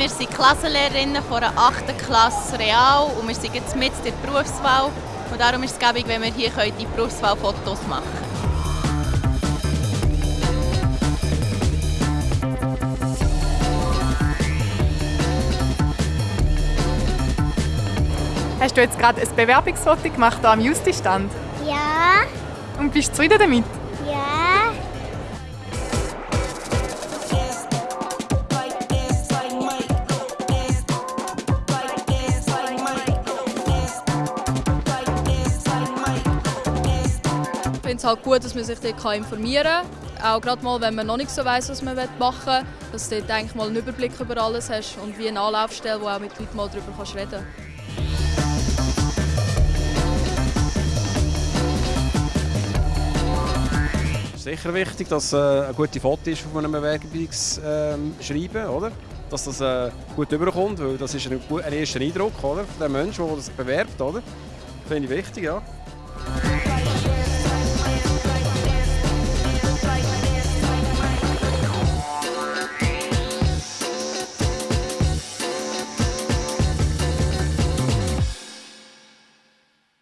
Wir sind Klassenlehrerinnen von der 8. Klasse Real und wir sind jetzt mit der Berufswahl. Und darum ist es gäbig, wenn wir hier die Berufswahlfotos machen können. Hast du jetzt gerade ein Bewerbungsfoto gemacht hier am Justistand? Ja, Und bist du zufrieden damit? Finde es halt gut, dass man sich dort informieren kann. Auch gerade mal, wenn man noch nicht so weiss, was man machen will, dass du dort eigentlich mal einen Überblick über alles hast und wie eine Anlaufstelle, wo auch mit Leuten mal darüber kannst reden ist sicher wichtig, dass äh, ein gutes Foto ist auf einem Bewerbungsschreiben, oder? Dass das äh, gut überkommt, weil das ist ein, ein erster Eindruck, oder? Von dem Menschen, der sich bewerbt, oder? Finde ich wichtig, ja.